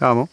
Tamo.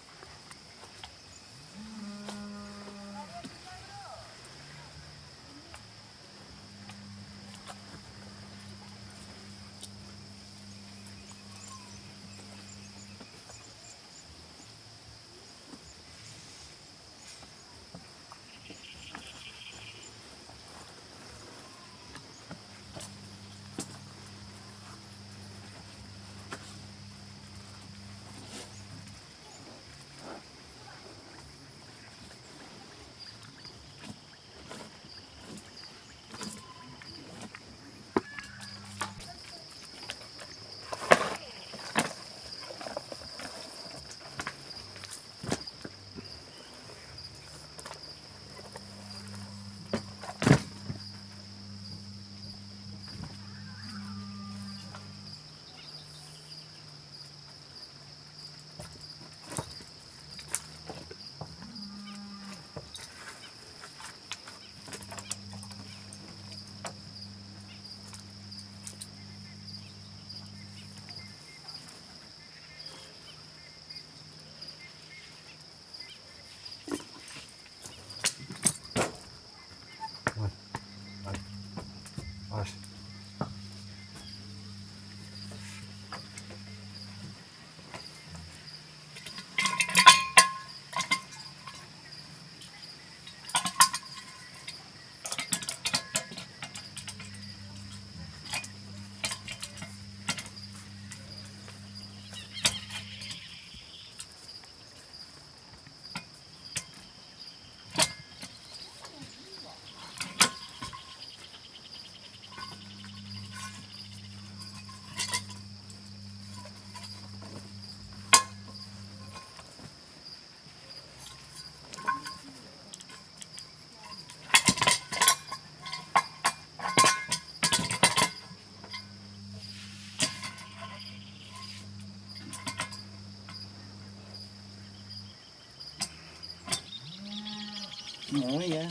Oh yeah.